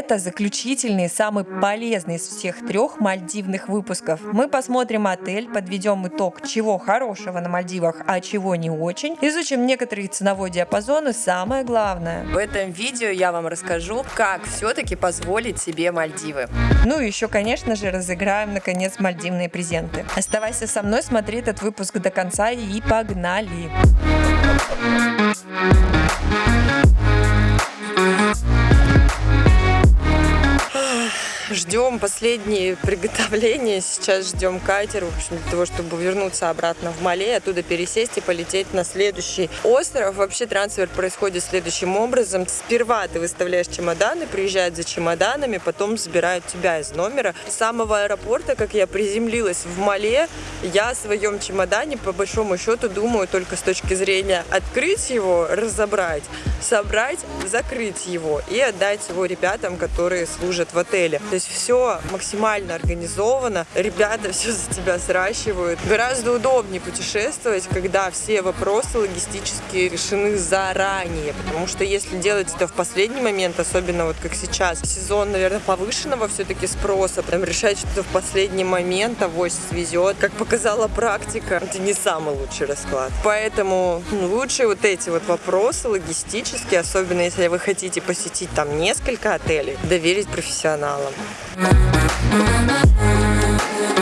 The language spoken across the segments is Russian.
это заключительный, самый полезный из всех трех мальдивных выпусков. Мы посмотрим отель, подведем итог, чего хорошего на Мальдивах, а чего не очень, изучим некоторые ценовой диапазон и самое главное. В этом видео я вам расскажу, как все-таки позволить себе Мальдивы. Ну и еще, конечно же, разыграем наконец мальдивные презенты. Оставайся со мной, смотри этот выпуск до конца и погнали! Ждем последние приготовления. Сейчас ждем катер, в общем, для того, чтобы вернуться обратно в Мале, оттуда пересесть и полететь на следующий остров. Вообще трансфер происходит следующим образом. Сперва ты выставляешь чемоданы, приезжают за чемоданами, потом забирают тебя из номера. С самого аэропорта, как я приземлилась в Мале, я о своем чемодане, по большому счету, думаю только с точки зрения открыть его, разобрать, собрать, закрыть его и отдать его ребятам, которые служат в отеле. То есть все максимально организовано, ребята все за тебя сращивают. Гораздо удобнее путешествовать, когда все вопросы логистические решены заранее, потому что если делать это в последний момент, особенно вот как сейчас, сезон, наверное, повышенного все-таки спроса, там решать что-то в последний момент, авось свезет, как показала практика, это не самый лучший расклад. Поэтому ну, лучше вот эти вот вопросы логистические, особенно если вы хотите посетить там несколько отелей, доверить профессионалам. Bye.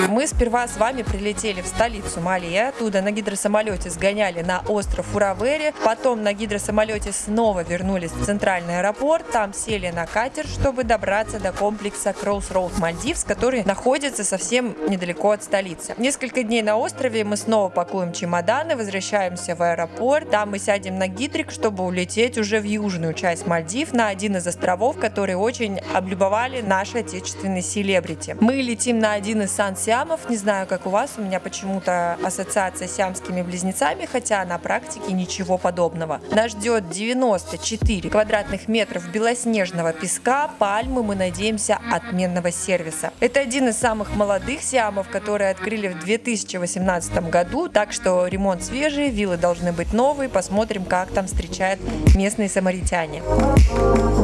Мы сперва с вами прилетели в столицу Мали, оттуда на гидросамолете сгоняли на остров Уравери, потом на гидросамолете снова вернулись в центральный аэропорт, там сели на катер, чтобы добраться до комплекса Crossroads Мальдивс, который находится совсем недалеко от столицы. Несколько дней на острове мы снова пакуем чемоданы, возвращаемся в аэропорт, там мы сядем на гидрик, чтобы улететь уже в южную часть Мальдив, на один из островов, которые очень облюбовали наши отечественные селебрити. Мы летим на один из сан-сиам, сиамов. Не знаю, как у вас, у меня почему-то ассоциация с сиамскими близнецами, хотя на практике ничего подобного. Нас ждет 94 квадратных метров белоснежного песка, пальмы, мы надеемся, отменного сервиса. Это один из самых молодых сиамов, которые открыли в 2018 году, так что ремонт свежий, виллы должны быть новые, посмотрим, как там встречают местные самаритяне. Начну с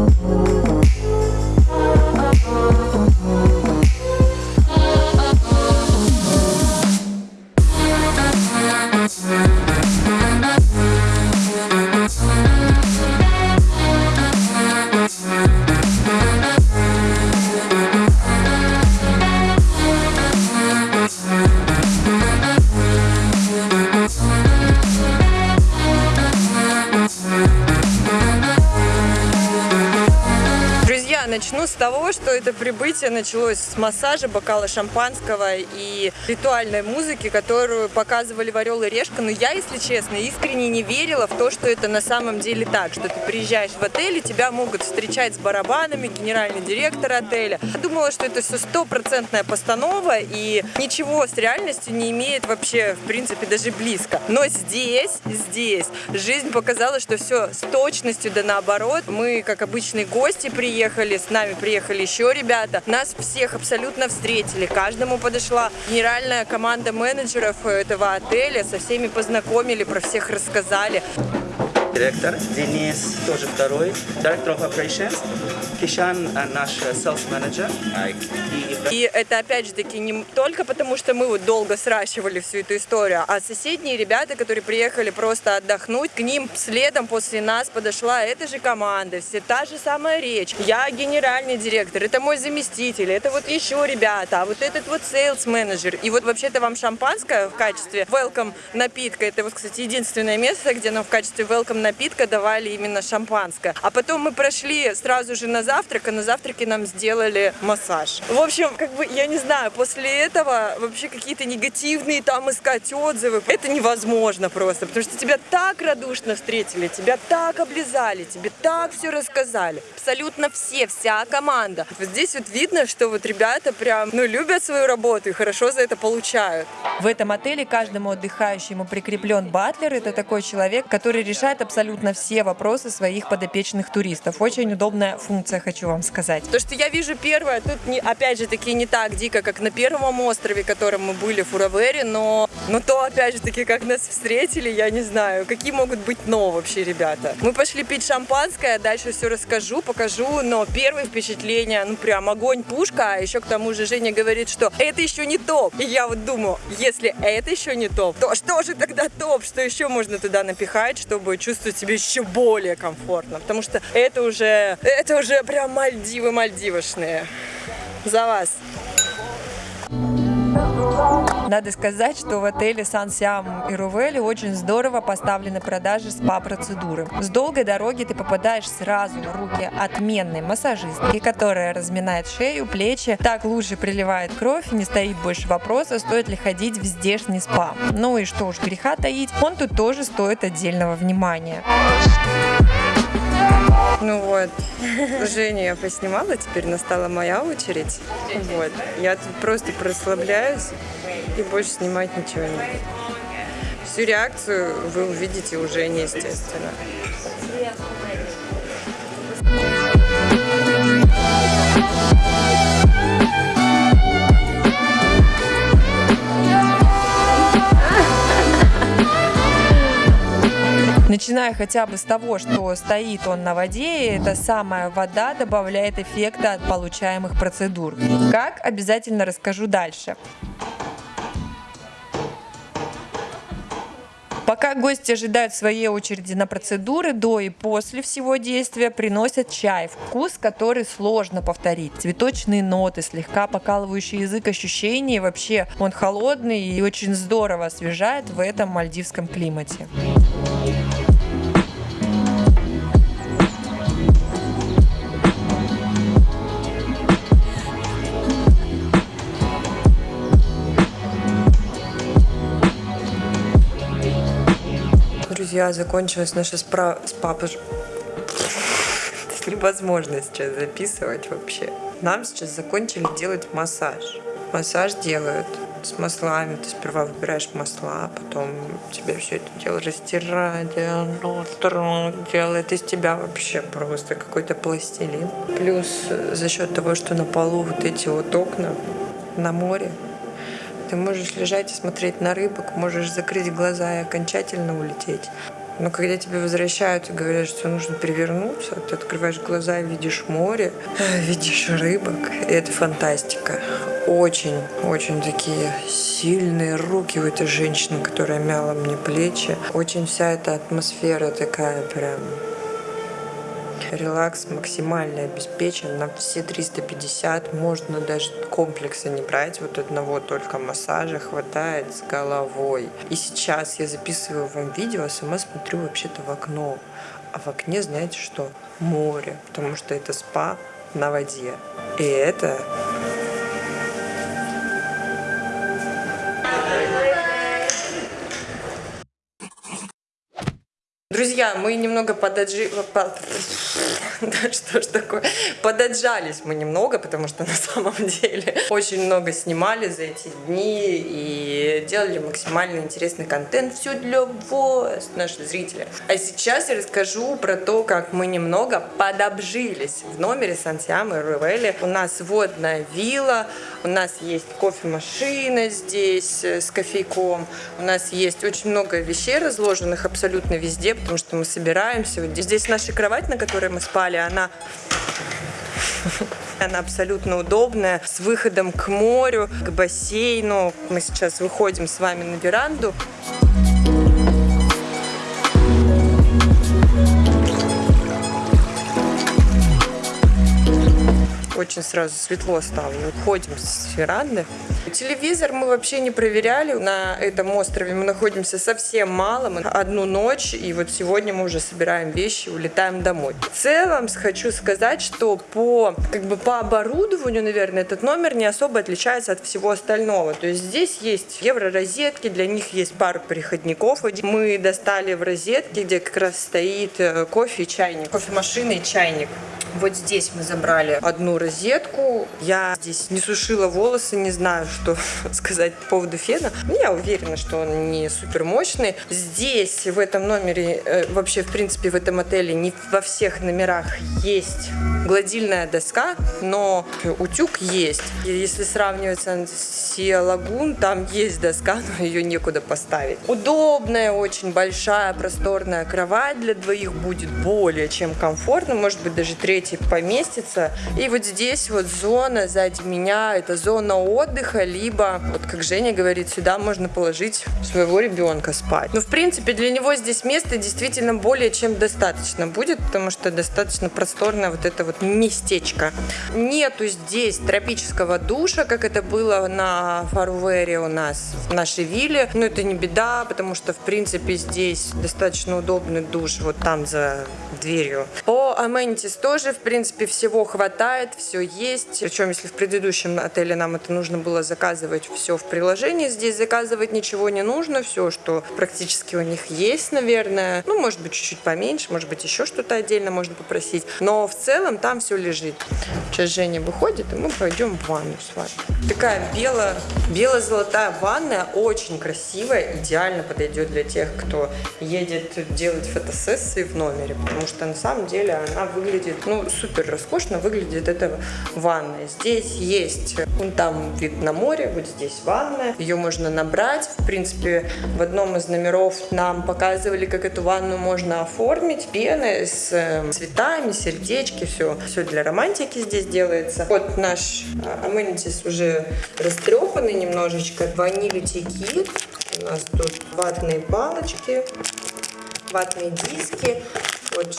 это прибытие началось с массажа, бокала шампанского и ритуальной музыки, которую показывали в «Орел и Решка». Но я, если честно, искренне не верила в то, что это на самом деле так, что ты приезжаешь в отель, и тебя могут встречать с барабанами, генеральный директор отеля. Я думала, что это все стопроцентная постанова, и ничего с реальностью не имеет вообще, в принципе, даже близко. Но здесь, здесь жизнь показала, что все с точностью да наоборот. Мы, как обычные гости, приехали, с нами приехали еще ребята. Нас всех абсолютно встретили. Каждому подошла генеральная команда менеджеров этого отеля. Со всеми познакомили, про всех рассказали директор, Денис тоже второй, Director of Operations, Кишан наш sales manager. И это опять же таки не только потому, что мы вот долго сращивали всю эту историю, а соседние ребята, которые приехали просто отдохнуть, к ним следом после нас подошла эта же команда, все та же самая речь. Я генеральный директор, это мой заместитель, это вот еще ребята, а вот этот вот sales менеджер. И вот вообще-то вам шампанское в качестве welcome напитка, это вот, кстати, единственное место, где нам в качестве welcome напитка давали именно шампанское. А потом мы прошли сразу же на завтрак, а на завтраке нам сделали массаж. В общем, как бы, я не знаю, после этого вообще какие-то негативные там искать отзывы, это невозможно просто, потому что тебя так радушно встретили, тебя так облизали, тебе так все рассказали. Абсолютно все, вся команда. Вот здесь вот видно, что вот ребята прям, ну, любят свою работу и хорошо за это получают. В этом отеле каждому отдыхающему прикреплен батлер. Это такой человек, который решает абсолютно все вопросы своих подопечных туристов. Очень удобная функция хочу вам сказать. То, что я вижу первое, тут не, опять же таки не так дико, как на первом острове, котором мы были в Фуравере, но, но то опять же таки, как нас встретили, я не знаю, какие могут быть но вообще, ребята. Мы пошли пить шампанское, дальше все расскажу, покажу, но первое впечатление, ну прям огонь, пушка, а еще к тому же Женя говорит, что это еще не топ. И я вот думаю, если это еще не топ, то что же тогда топ, что еще можно туда напихать, чтобы чувствовать себя еще более комфортно, потому что это уже, это уже прям Мальдивы мальдивошные. За вас! Надо сказать, что в отеле Сан Сиам и Рувели очень здорово поставлены продажи спа-процедуры. С долгой дороги ты попадаешь сразу в руки отменной массажистки, которая разминает шею, плечи, так лучше приливает кровь не стоит больше вопроса, стоит ли ходить в здешний спа. Ну и что уж греха таить, он тут тоже стоит отдельного внимания. Ну вот, Женю я поснимала, теперь настала моя очередь. Вот, я тут просто прослабляюсь и больше снимать ничего не буду. Всю реакцию вы увидите у Жени, Начиная хотя бы с того, что стоит он на воде, эта самая вода добавляет эффекта от получаемых процедур. Как, обязательно расскажу дальше. Пока гости ожидают своей очереди на процедуры, до и после всего действия приносят чай, вкус который сложно повторить. Цветочные ноты, слегка покалывающий язык ощущений, вообще он холодный и очень здорово освежает в этом мальдивском климате. Друзья, закончилась наша спра... спа... Невозможно сейчас записывать вообще. Нам сейчас закончили делать массаж. Массаж делают с маслами. Ты сперва выбираешь масла, потом тебе все это дело растирает, делает из тебя вообще просто какой-то пластилин. Плюс за счет того, что на полу вот эти вот окна на море, ты можешь лежать и смотреть на рыбок, можешь закрыть глаза и окончательно улететь. Но когда тебе возвращают и говорят, что нужно перевернуться, ты открываешь глаза и видишь море, видишь рыбок, и это фантастика. Очень, очень такие сильные руки у этой женщины, которая мяла мне плечи. Очень вся эта атмосфера такая прям Релакс максимально обеспечен на все 350. Можно даже комплекса не брать. Вот одного только массажа хватает с головой. И сейчас я записываю вам видео, а сама смотрю вообще-то в окно. А в окне, знаете что? Море. Потому что это спа на воде. И это Мы немного подаджи... Да что ж такое? Подаджались мы немного, потому что на самом деле очень много снимали за эти дни и делали максимально интересный контент. Все для вас, наши зрители. А сейчас я расскажу про то, как мы немного подобжились в номере Сантьямы Ревели. У нас водная вилла, у нас есть кофемашина здесь э, с кофейком, у нас есть очень много вещей разложенных абсолютно везде, потому что мы собираемся. Вот здесь наша кровать, на которой мы спали, она она абсолютно удобная, с выходом к морю, к бассейну. Мы сейчас выходим с вами на веранду. очень сразу светло стало. Мы уходим с веранды. Телевизор мы вообще не проверяли. На этом острове мы находимся совсем мало. Мы одну ночь, и вот сегодня мы уже собираем вещи, улетаем домой. В целом хочу сказать, что по, как бы по оборудованию, наверное, этот номер не особо отличается от всего остального. То есть здесь есть евро-розетки, для них есть пару переходников. Мы достали в розетке, где как раз стоит э, кофе и чайник. Кофемашина и чайник. Вот здесь мы забрали одну розетку. Я здесь не сушила волосы, не знаю, что сказать по поводу фена. Но я уверена, что он не супер мощный. Здесь, в этом номере, э, вообще, в принципе, в этом отеле не во всех номерах есть гладильная доска, но утюг есть. Если сравнивать с Сия Лагун, там есть доска, но ее некуда поставить. Удобная, очень большая, просторная кровать для двоих будет более чем комфортно, может быть даже третий поместится. И вот здесь вот зона сзади меня, это зона отдыха, либо, вот как Женя говорит, сюда можно положить своего ребенка спать. Но в принципе для него здесь места действительно более чем достаточно будет, потому что достаточно просторное вот это вот местечко. Нету здесь тропического душа, как это было на Фаруэре у нас в нашей вилле. Но это не беда, потому что в принципе здесь достаточно удобный душ вот там за дверью. По Amenities тоже, в принципе, всего хватает, все есть. Причем, если в предыдущем отеле нам это нужно было заказывать все в приложении, здесь заказывать ничего не нужно, все, что практически у них есть, наверное. Ну, может быть, чуть-чуть поменьше, может быть, еще что-то отдельно можно попросить. Но в целом там все лежит. Сейчас Женя выходит, и мы пойдем в ванну с вами. Такая бело, бело-золотая ванная, очень красивая, идеально подойдет для тех, кто едет делать фотосессии в номере, потому что на самом деле она выглядит, ну, супер роскошно выглядит эта ванная. Здесь есть, вон там вид на море, вот здесь ванная, ее можно набрать. В принципе, в одном из номеров нам показывали, как эту ванну можно оформить. Пены с э, цветами, сердечки, все, все для романтики здесь делается. Вот наш амenities уже растрепанный немножечко. Ваниль-текит. У нас тут ватные палочки, ватные диски. Вот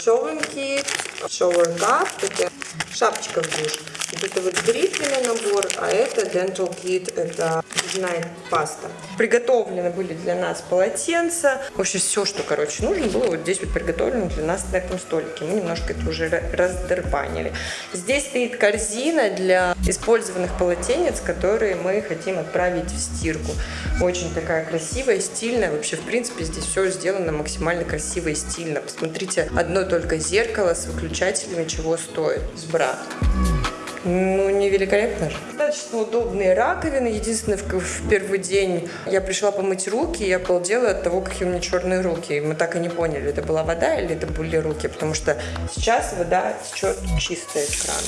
cup, это шапочка в душ. Вот это вот бритвенный набор, а это dental kit, это зубная паста. Приготовлены были для нас полотенца. Вообще все, что, короче, нужно было вот здесь вот приготовлено для нас на этом столике. Мы немножко это уже раздербанили. Здесь стоит корзина для использованных полотенец, которые мы хотим отправить в стирку. Очень такая красивая, стильная. Вообще, в принципе, здесь все сделано максимально красиво и стильно. Посмотрите, одно только зеркало с выключателями чего стоит. С бра. Ну, не великолепно. Достаточно удобные раковины. Единственное, в, в первый день я пришла помыть руки, и я обалдела от того, какие у меня черные руки. Мы так и не поняли, это была вода или это были руки, потому что сейчас вода течет чистая из крана.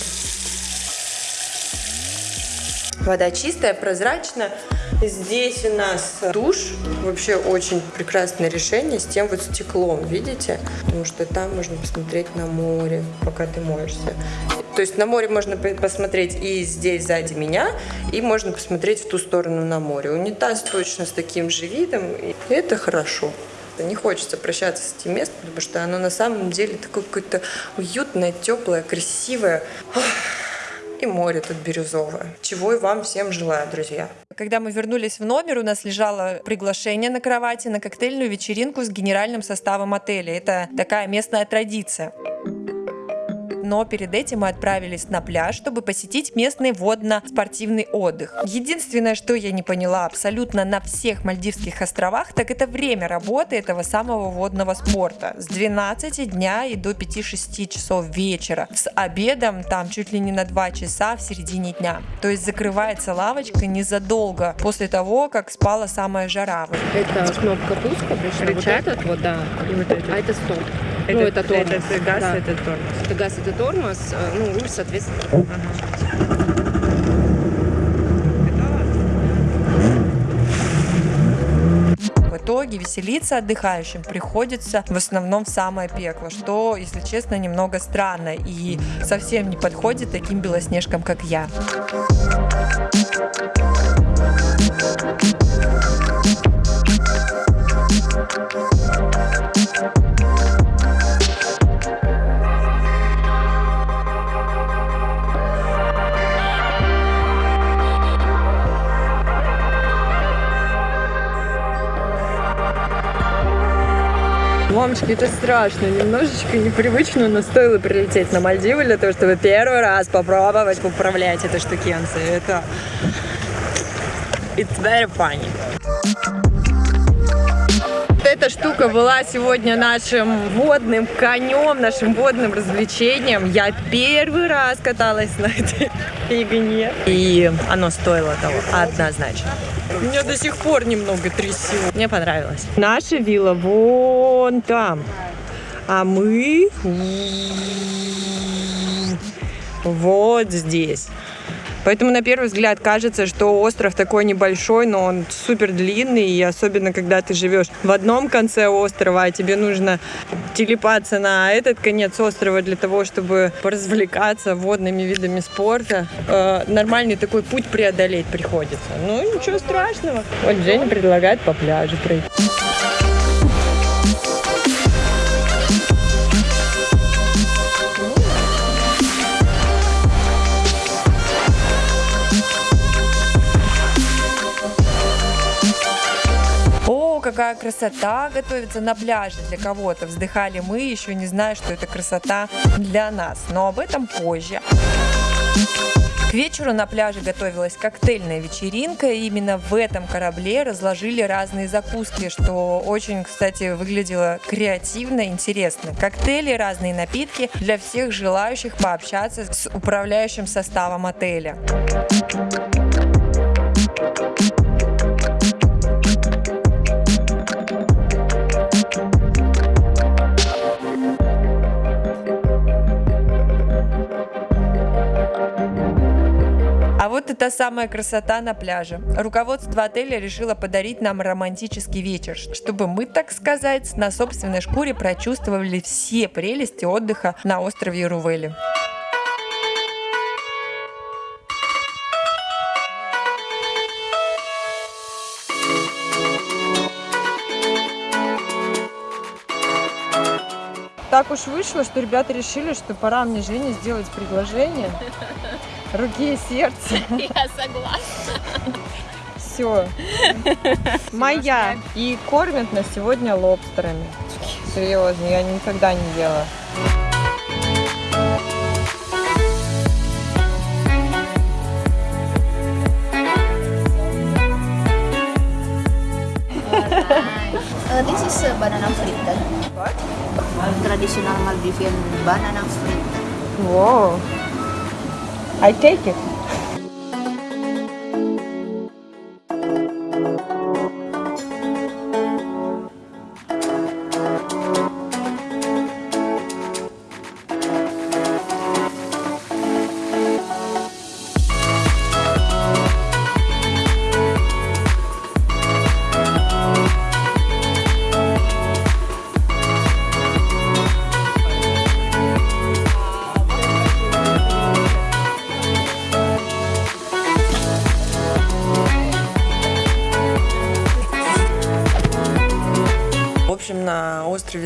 Вода чистая, прозрачная. Здесь у нас душ. Вообще очень прекрасное решение с тем вот стеклом, видите? Потому что там можно посмотреть на море, пока ты моешься. То есть на море можно посмотреть и здесь сзади меня, и можно посмотреть в ту сторону на море. Унитаз точно с таким же видом, и это хорошо. Не хочется прощаться с этим местом, потому что оно на самом деле такое какое-то уютное, теплое, красивое. И море тут бирюзовое. Чего и вам всем желаю, друзья. Когда мы вернулись в номер, у нас лежало приглашение на кровати на коктейльную вечеринку с генеральным составом отеля. Это такая местная традиция но перед этим мы отправились на пляж, чтобы посетить местный водно-спортивный отдых. Единственное, что я не поняла абсолютно на всех Мальдивских островах, так это время работы этого самого водного спорта. С 12 дня и до 5-6 часов вечера. С обедом там чуть ли не на 2 часа в середине дня. То есть закрывается лавочка незадолго после того, как спала самая жара. Это кнопка пуска, вот этот вот, да, и вот это. а это стоп. Это, ну, это тормоз. Это газ, да. это тормоз. Это газ, это тормоз. Э, ну, руль, соответственно. Ага. В итоге веселиться отдыхающим приходится в основном в самое пекло, что, если честно, немного странно и совсем не подходит таким белоснежкам, как я. Мамочки, это страшно, немножечко непривычно, но стоило прилететь на Мальдивы для того, чтобы первый раз попробовать управлять этой штукенцией. Это... It's very funny эта штука была сегодня нашим водным конем, нашим водным развлечением. Я первый раз каталась на этой фигне. И оно стоило того, однозначно. Меня до сих пор немного трясет. Мне понравилось. Наша вилла вон там. А мы вот здесь. Поэтому на первый взгляд кажется, что остров такой небольшой, но он супер длинный, и особенно когда ты живешь в одном конце острова, а тебе нужно телепаться на этот конец острова для того, чтобы поразвлекаться водными видами спорта, э, нормальный такой путь преодолеть приходится. Ну, ничего страшного. Вот Женя предлагает по пляжу пройти. Какая красота готовится на пляже для кого-то. Вздыхали мы, еще не зная, что это красота для нас. Но об этом позже. К вечеру на пляже готовилась коктейльная вечеринка, и именно в этом корабле разложили разные закуски, что очень, кстати, выглядело креативно, интересно. Коктейли, разные напитки для всех желающих пообщаться с управляющим составом отеля. Вот и та самая красота на пляже. Руководство отеля решило подарить нам романтический вечер, чтобы мы, так сказать, на собственной шкуре прочувствовали все прелести отдыха на острове Рувели. Так уж вышло, что ребята решили, что пора мне Жене сделать предложение руки и сердца. Я согласна. Все. Моя. И кормят нас сегодня лобстерами. Серьезно, я никогда не ела. Uh, this is uh, banana fritter. What? Traditional Maldivian banana fritter. Whoa. I take it.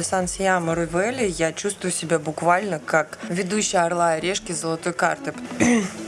Острове Сан-Сиама Рувели я чувствую себя буквально как ведущая «Орла и решки» золотой карты.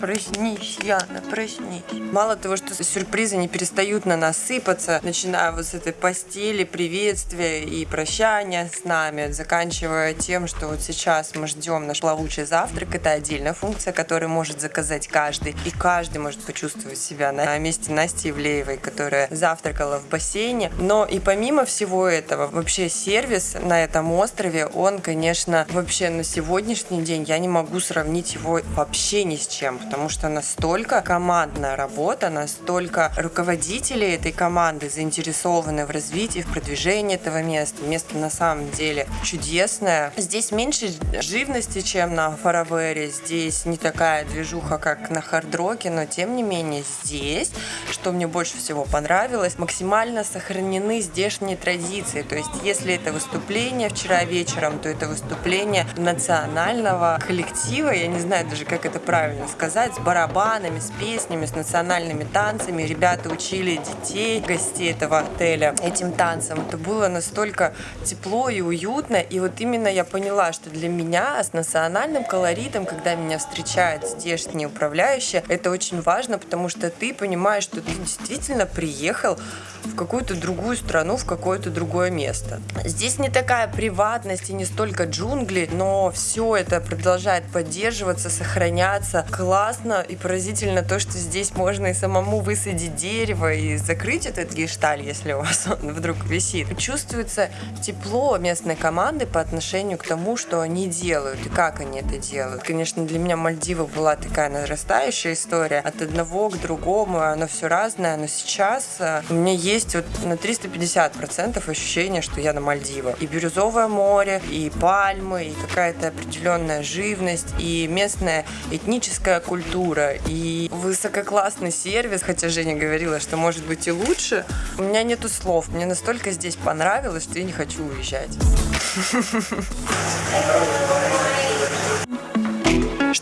Проснись, Яна, проснись. Мало того, что сюрпризы не перестают на нас сыпаться, начиная вот с этой постели, приветствия и прощания с нами, заканчивая тем, что вот сейчас мы ждем наш плавучий завтрак. Это отдельная функция, которую может заказать каждый. И каждый может почувствовать себя на месте Насти Ивлеевой, которая завтракала в бассейне. Но и помимо всего этого, вообще сервис на этом острове, он, конечно, вообще на сегодняшний день я не могу сравнить его вообще ни с чем потому что настолько командная работа, настолько руководители этой команды заинтересованы в развитии, в продвижении этого места. Место на самом деле чудесное. Здесь меньше живности, чем на Фаравере. Здесь не такая движуха, как на Хардроке, но тем не менее здесь, что мне больше всего понравилось, максимально сохранены здешние традиции. То есть если это выступление вчера вечером, то это выступление национального коллектива, я не знаю даже, как это правильно сказать, сказать, с барабанами, с песнями, с национальными танцами. Ребята учили детей, гостей этого отеля этим танцам. Это было настолько тепло и уютно. И вот именно я поняла, что для меня с национальным колоритом, когда меня встречают здешние управляющие, это очень важно, потому что ты понимаешь, что ты действительно приехал в какую-то другую страну, в какое-то другое место. Здесь не такая приватность и не столько джунгли, но все это продолжает поддерживаться, сохраняться. Класс классно и поразительно то, что здесь можно и самому высадить дерево и закрыть этот гешталь, если у вас он вдруг висит. Чувствуется тепло местной команды по отношению к тому, что они делают и как они это делают. Конечно, для меня Мальдивы была такая нарастающая история. От одного к другому оно все разное, но сейчас у меня есть вот на 350% ощущение, что я на Мальдивах. И бирюзовое море, и пальмы, и какая-то определенная живность, и местная этническая культура, и высококлассный сервис, хотя Женя говорила, что может быть и лучше. У меня нету слов. Мне настолько здесь понравилось, что я не хочу уезжать.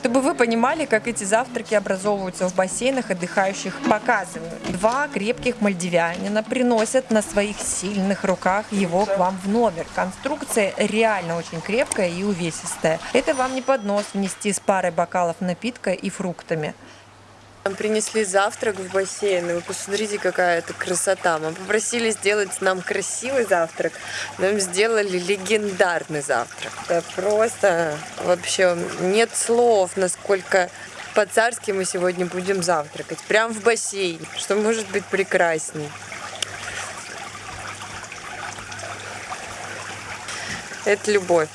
Чтобы вы понимали, как эти завтраки образовываются в бассейнах отдыхающих, показываю. Два крепких мальдивянина приносят на своих сильных руках его к вам в номер. Конструкция реально очень крепкая и увесистая. Это вам не поднос внести с парой бокалов напитка и фруктами. Нам принесли завтрак в бассейн, вы посмотрите, какая это красота. Мы попросили сделать нам красивый завтрак, нам сделали легендарный завтрак. Это просто вообще нет слов, насколько по-царски мы сегодня будем завтракать. Прям в бассейн, что может быть прекрасней. Это любовь.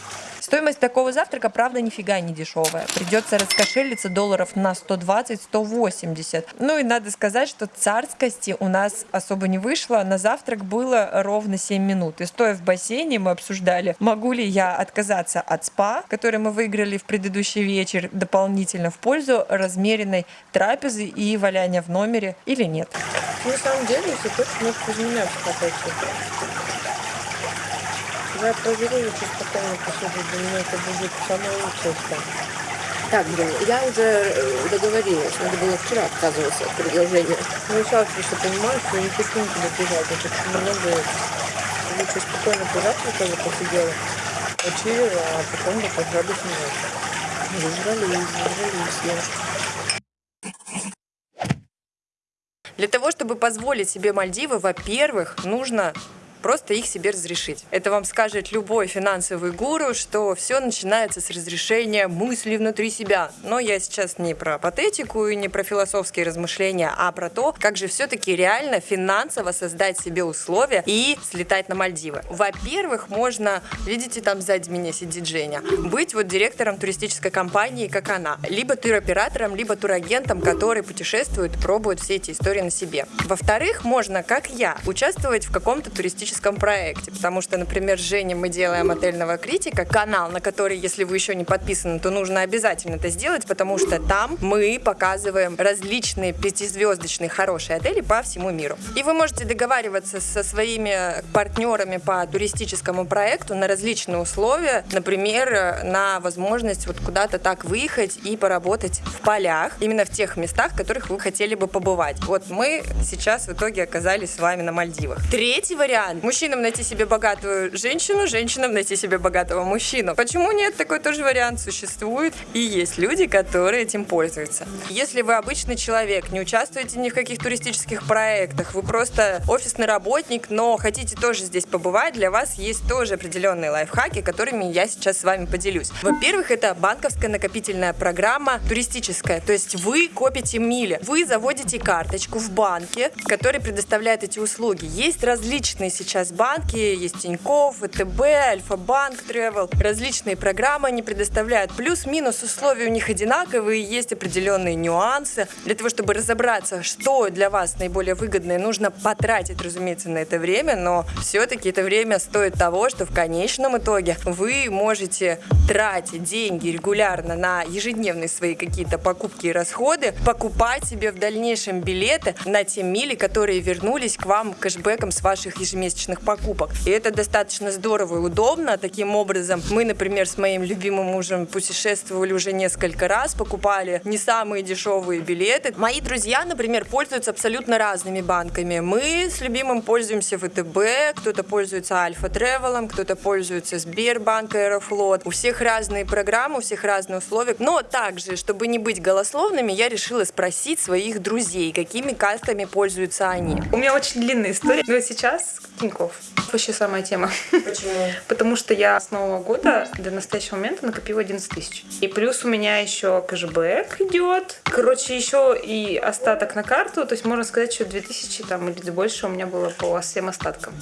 Стоимость такого завтрака, правда, нифига не дешевая. Придется раскошелиться долларов на 120-180. Ну и надо сказать, что царскости у нас особо не вышло. На завтрак было ровно 7 минут. И стоя в бассейне, мы обсуждали, могу ли я отказаться от спа, который мы выиграли в предыдущий вечер, дополнительно в пользу размеренной трапезы и валяния в номере или нет. На самом деле, если хочешь, можешь без меня проверю очень спокойно посуду, для меня это будет самое лучшее что. Так, блин, я уже э, договорилась, надо было вчера отказываться от предложения. Ну, сейчас просто понимаю, что я не хочу никуда бежать, хочу много лучше спокойно позавтракала, посидела, почилила, а потом бы пожрали ночью. Зажрались, зажрались я. Для того, чтобы позволить себе Мальдивы, во-первых, нужно просто их себе разрешить. Это вам скажет любой финансовый гуру, что все начинается с разрешения мыслей внутри себя. Но я сейчас не про патетику и не про философские размышления, а про то, как же все-таки реально финансово создать себе условия и слетать на Мальдивы. Во-первых, можно, видите, там сзади меня сидит Женя, быть вот директором туристической компании, как она, либо туроператором, либо турагентом, который путешествует, пробует все эти истории на себе. Во-вторых, можно, как я, участвовать в каком-то туристическом туристическом проекте. Потому что, например, с Женей мы делаем отельного критика, канал, на который, если вы еще не подписаны, то нужно обязательно это сделать, потому что там мы показываем различные пятизвездочные хорошие отели по всему миру. И вы можете договариваться со своими партнерами по туристическому проекту на различные условия, например, на возможность вот куда-то так выехать и поработать в полях, именно в тех местах, в которых вы хотели бы побывать. Вот мы сейчас в итоге оказались с вами на Мальдивах. Третий вариант Мужчинам найти себе богатую женщину, женщинам найти себе богатого мужчину. Почему нет? Такой тоже вариант существует. И есть люди, которые этим пользуются. Если вы обычный человек, не участвуете ни в каких туристических проектах, вы просто офисный работник, но хотите тоже здесь побывать, для вас есть тоже определенные лайфхаки, которыми я сейчас с вами поделюсь. Во-первых, это банковская накопительная программа туристическая. То есть вы копите мили. Вы заводите карточку в банке, который предоставляет эти услуги. Есть различные сейчас сейчас банки, есть Тинькофф, ВТБ, Альфа-банк, Travel. Различные программы они предоставляют. Плюс-минус условия у них одинаковые, есть определенные нюансы. Для того, чтобы разобраться, что для вас наиболее выгодно, нужно потратить, разумеется, на это время, но все-таки это время стоит того, что в конечном итоге вы можете тратить деньги регулярно на ежедневные свои какие-то покупки и расходы, покупать себе в дальнейшем билеты на те мили, которые вернулись к вам кэшбэком с ваших ежемесячных месячных покупок. И это достаточно здорово и удобно. Таким образом, мы, например, с моим любимым мужем путешествовали уже несколько раз, покупали не самые дешевые билеты. Мои друзья, например, пользуются абсолютно разными банками. Мы с любимым пользуемся ВТБ, кто-то пользуется Альфа Тревелом, кто-то пользуется Сбербанк, Аэрофлот. У всех разные программы, у всех разные условия. Но также, чтобы не быть голословными, я решила спросить своих друзей, какими картами пользуются они. У меня очень длинная история, но сейчас Тинькофф. Вообще самая тема. Почему? Потому что я с Нового года до настоящего момента накопила 11 тысяч. И плюс у меня еще кэшбэк идет. Короче, еще и остаток на карту. То есть можно сказать, что 2000 там или больше у меня было по всем остаткам.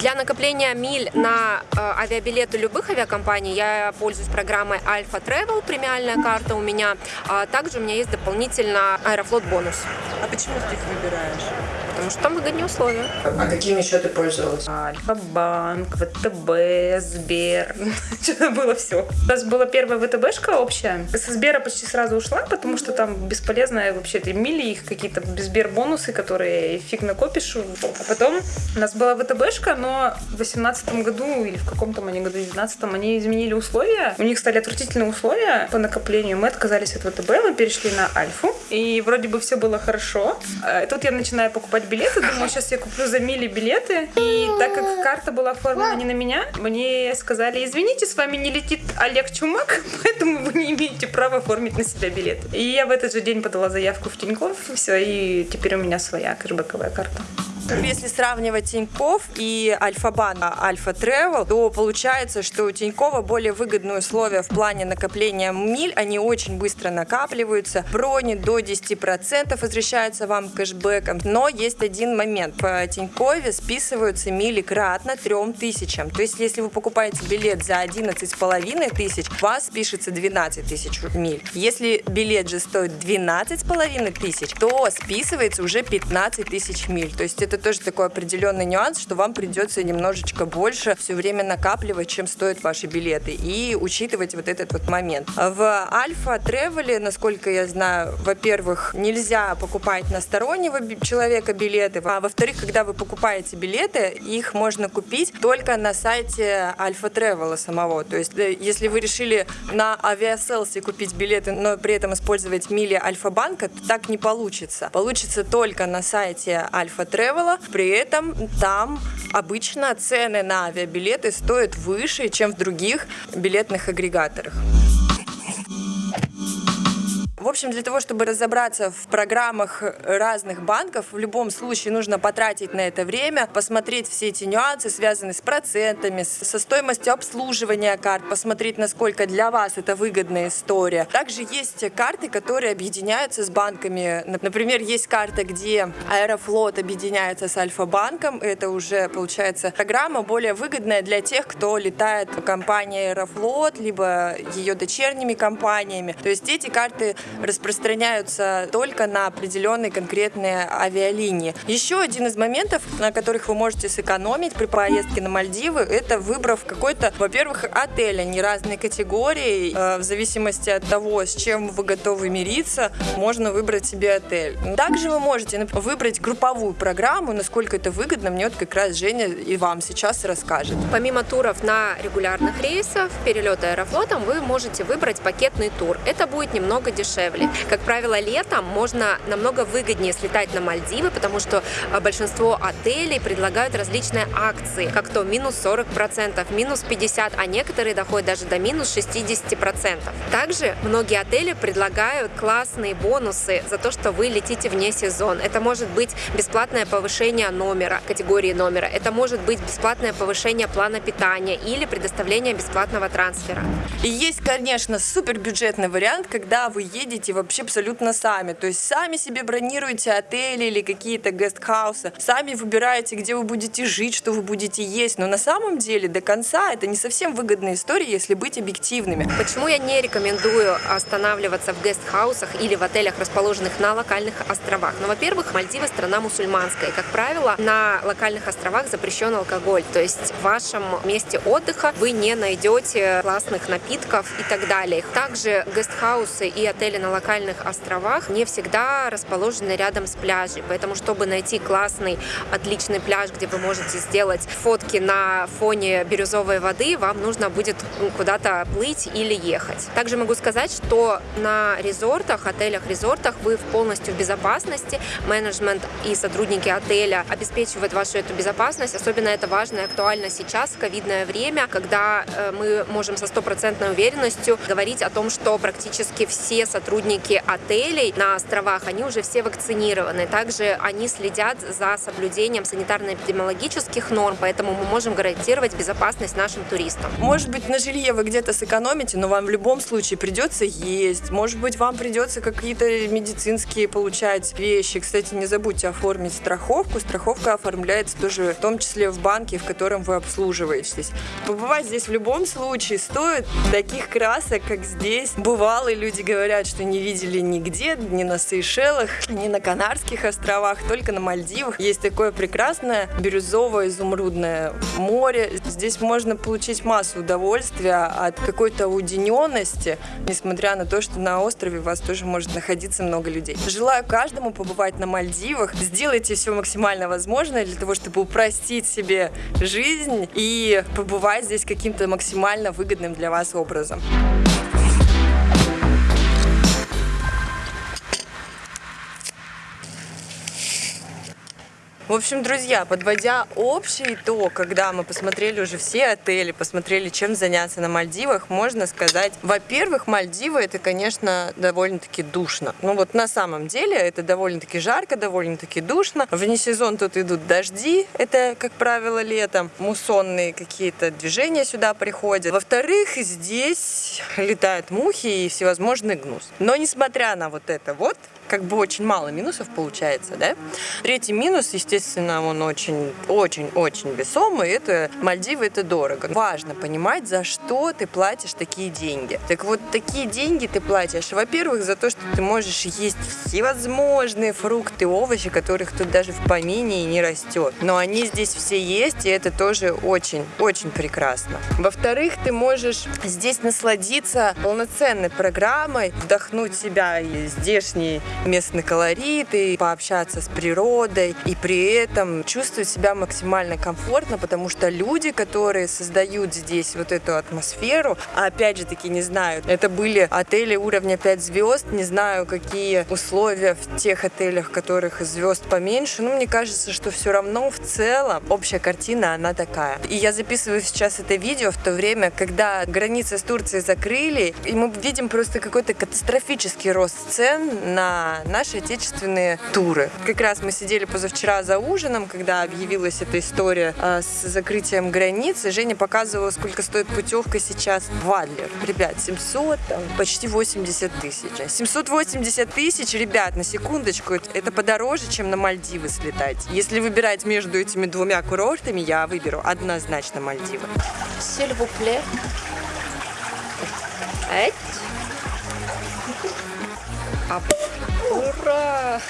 Для накопления миль на э, авиабилеты любых авиакомпаний я пользуюсь программой Alpha Travel, премиальная карта у меня. А также у меня есть дополнительно Аэрофлот бонус, А почему ты их выбираешь? Потому что там выгоднее условия. А какими еще ты пользовалась? Альфа-банк, ВТБ, Сбер. Что-то было все. У нас была первая ВТБшка общая. Со Сбера почти сразу ушла, потому что там бесполезно вообще эти мили, их какие-то Сбер бонусы, которые фиг накопишь. А потом у нас была ВТБшка, но в 2018 году или в каком-то они году, в 2019 они изменили условия. У них стали отвратительные условия по накоплению. Мы отказались от ВТБ, мы перешли на Альфу. И вроде бы все было хорошо. А тут я начинаю покупать билеты, думаю, сейчас я куплю за мили билеты. И так как карта была оформлена не на меня, мне сказали, извините, с вами не летит Олег Чумак, поэтому вы не имеете права оформить на себя билет. И я в этот же день подала заявку в Тинькофф, все, и теперь у меня своя кэшбэковая карта. Если сравнивать Тиньков и Альфа-Банк, Альфа Travel, то получается, что у Тинькова более выгодные условия в плане накопления миль. Они очень быстро накапливаются. Брони до 10% возвращаются вам кэшбэком. Но есть один момент. В Тинькове списываются мили кратно 3000. То есть, если вы покупаете билет за 11,5 тысяч, у вас спишется 12 тысяч миль. Если билет же стоит 12,5 тысяч, то списывается уже 15 тысяч миль. То есть, это тоже такой определенный нюанс, что вам придется немножечко больше все время накапливать, чем стоят ваши билеты. И учитывать вот этот вот момент. В Альфа Тревеле, насколько я знаю, во-первых, нельзя покупать на стороннего человека билеты, а во-вторых, когда вы покупаете билеты, их можно купить только на сайте Альфа Тревела самого. То есть, э, если вы решили на авиаселсе купить билеты, но при этом использовать мили Альфа-банка, то так не получится. Получится только на сайте Альфа Тревела. При этом там обычно цены на авиабилеты стоят выше, чем в других билетных агрегаторах. В общем, для того, чтобы разобраться в программах разных банков, в любом случае нужно потратить на это время, посмотреть все эти нюансы, связанные с процентами, со стоимостью обслуживания карт, посмотреть, насколько для вас это выгодная история. Также есть карты, которые объединяются с банками. Нап- Например, есть карта, где Аэрофлот объединяется с Альфа-банком. Это уже, получается, программа более выгодная для тех, кто летает в компании Аэрофлот, либо ее дочерними компаниями. То есть эти карты распространяются только на определенные конкретные авиалинии. Еще один из моментов, на которых вы можете сэкономить при поездке на Мальдивы, это выбрав какой-то, во-первых, отель. Они разные категории. Э, В зависимости от того, с чем вы готовы мириться, можно выбрать себе отель. Также вы можете выбрать групповую программу, насколько это выгодно. Мне вот как раз Женя и вам сейчас расскажет. Помимо туров на регулярных рейсах, перелета аэрофлотом, вы можете выбрать пакетный тур. Это будет немного дешевле. Как правило, летом можно намного выгоднее слетать на Мальдивы, потому что а, большинство отелей предлагают различные акции, как то минус 40%, минус 50%, а некоторые доходят даже до минус 60%. Также многие отели предлагают классные бонусы за то, что вы летите вне сезон. Это может быть бесплатное повышение номера, категории номера. Это может быть бесплатное повышение плана питания или предоставление бесплатного трансфера. И есть, конечно, супербюджетный вариант, когда вы едете вообще абсолютно сами. То есть сами себе бронируете отели или какие-то гестхаусы, сами выбираете, где вы будете жить, что вы будете есть. Но на самом деле до конца это не совсем выгодная история, если быть объективными. Почему я не рекомендую останавливаться в гестхаусах или в отелях, расположенных на локальных островах? Ну, во-первых, Мальдивы страна мусульманская. И, как правило, на локальных островах запрещен алкоголь. То есть в вашем месте отдыха вы не найдете классных напитков и так далее. Также гестхаусы и отели на локальных островах не всегда расположены рядом с пляжей. Поэтому, чтобы найти классный, отличный пляж, где вы можете сделать фотки на фоне бирюзовой воды, вам нужно будет ну, куда-то плыть или ехать. Также могу сказать, что на резортах, отелях-резортах вы полностью в безопасности. Менеджмент и сотрудники отеля обеспечивают вашу эту безопасность. Особенно это важно и актуально сейчас, в ковидное время, когда э, мы можем со стопроцентной уверенностью говорить о том, что практически все сотрудники сотрудники отелей на островах, они уже все вакцинированы. Также они следят за соблюдением санитарно-эпидемиологических норм, поэтому мы можем гарантировать безопасность нашим туристам. Может быть, на жилье вы где-то сэкономите, но вам в любом случае придется есть. Может быть, вам придется какие-то медицинские получать вещи. Кстати, не забудьте оформить страховку. Страховка оформляется тоже в том числе в банке, в котором вы обслуживаетесь. Побывать здесь в любом случае стоит таких красок, как здесь. Бывалые люди говорят, что не видели нигде, ни на Сейшелах, ни на Канарских островах, только на Мальдивах. Есть такое прекрасное бирюзовое изумрудное море. Здесь можно получить массу удовольствия от какой-то уединенности, несмотря на то, что на острове у вас тоже может находиться много людей. Желаю каждому побывать на Мальдивах. Сделайте все максимально возможное для того, чтобы упростить себе жизнь и побывать здесь каким-то максимально выгодным для вас образом. В общем, друзья, подводя общий итог, когда мы посмотрели уже все отели, посмотрели, чем заняться на Мальдивах, можно сказать, во-первых, Мальдивы это, конечно, довольно-таки душно. Ну вот на самом деле это довольно-таки жарко, довольно-таки душно. Вне сезон тут идут дожди, это, как правило, летом. Муссонные какие-то движения сюда приходят. Во-вторых, здесь летают мухи и всевозможный гнус. Но несмотря на вот это вот, как бы очень мало минусов получается, да? Третий минус, естественно, он очень-очень-очень весомый, это Мальдивы, это дорого. Важно понимать, за что ты платишь такие деньги. Так вот, такие деньги ты платишь, во-первых, за то, что ты можешь есть всевозможные фрукты, овощи, которых тут даже в помине и не растет. Но они здесь все есть, и это тоже очень-очень прекрасно. Во-вторых, ты можешь здесь насладиться полноценной программой, вдохнуть себя и здешний местный колорит и пообщаться с природой, и при этом чувствовать себя максимально комфортно, потому что люди, которые создают здесь вот эту атмосферу, а опять же таки не знаю, это были отели уровня 5 звезд, не знаю, какие условия в тех отелях, которых звезд поменьше, но мне кажется, что все равно в целом общая картина, она такая. И я записываю сейчас это видео в то время, когда границы с Турцией закрыли, и мы видим просто какой-то катастрофический рост цен на наши отечественные туры. Как раз мы сидели позавчера за ужином, когда объявилась эта история э, с закрытием границы. Женя показывала, сколько стоит путевка сейчас в Адлер. Ребят, 700, там, почти 80 тысяч. 780 тысяч, ребят, на секундочку, это подороже, чем на Мальдивы слетать. Если выбирать между этими двумя курортами, я выберу однозначно Мальдивы. Plaît. Эть. А, ура!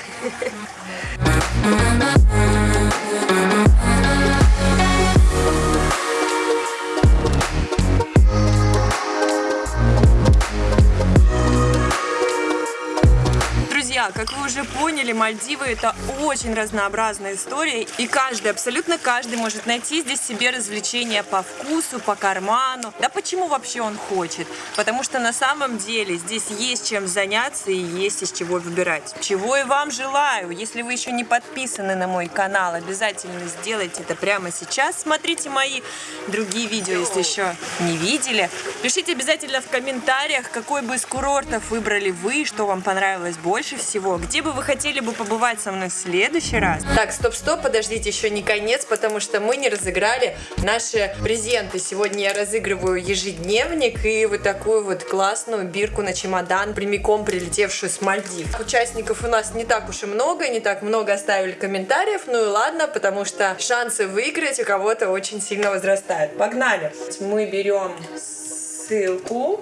Как вы уже поняли, Мальдивы это очень разнообразная история, и каждый, абсолютно каждый может найти здесь себе развлечения по вкусу, по карману. Да почему вообще он хочет? Потому что на самом деле здесь есть чем заняться и есть из чего выбирать. Чего и вам желаю. Если вы еще не подписаны на мой канал, обязательно сделайте это прямо сейчас. Смотрите мои другие видео, если еще не видели. Пишите обязательно в комментариях, какой бы из курортов выбрали вы, что вам понравилось больше всего, где бы вы хотели бы побывать со мной в следующий раз. Так, стоп-стоп, подождите, еще не конец, потому что мы не разыграли наши презенты. Сегодня я разыгрываю ежедневник и вот такую вот классную бирку на чемодан, прямиком прилетевшую с Мальдив. Участников у нас не так уж и много, не так много оставили комментариев, ну и ладно, потому что шансы выиграть у кого-то очень сильно возрастают. Погнали! Мы берем ссылку,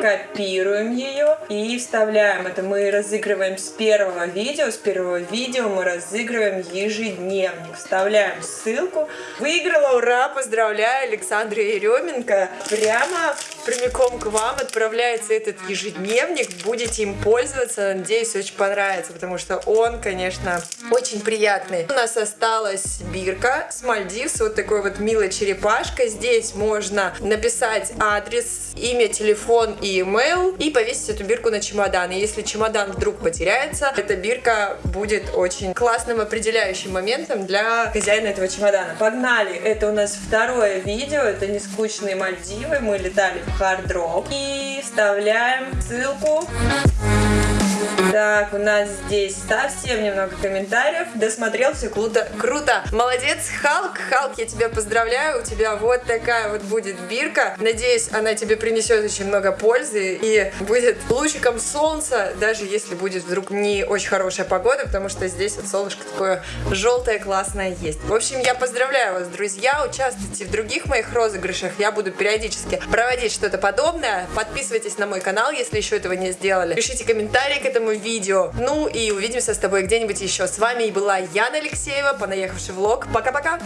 копируем ее и вставляем. Это мы разыгрываем с первого видео. С первого видео мы разыгрываем ежедневник. Вставляем ссылку. Выиграла, ура! Поздравляю, Александра Еременко. Прямо прямиком к вам отправляется этот ежедневник. Будете им пользоваться. Надеюсь, очень понравится, потому что он, конечно, очень приятный. У нас осталась бирка с Мальдив, вот такой вот милой черепашкой. Здесь можно написать адрес имя, телефон и email и повесить эту бирку на чемодан. И если чемодан вдруг потеряется, эта бирка будет очень классным определяющим моментом для хозяина этого чемодана. Погнали! Это у нас второе видео, это не скучные Мальдивы. Мы летали Rock и вставляем ссылку. Так, у нас здесь совсем немного комментариев. Досмотрел, все круто. Круто. Молодец, Халк. Халк, я тебя поздравляю. У тебя вот такая вот будет бирка. Надеюсь, она тебе принесет очень много пользы и будет лучиком солнца, даже если будет вдруг не очень хорошая погода, потому что здесь вот солнышко такое желтое, классное есть. В общем, я поздравляю вас, друзья. Участвуйте в других моих розыгрышах. Я буду периодически проводить что-то подобное. Подписывайтесь на мой канал, если еще этого не сделали. Пишите комментарии этому видео. Ну и увидимся с тобой где-нибудь еще. С вами была Яна Алексеева, понаехавший влог. Пока-пока!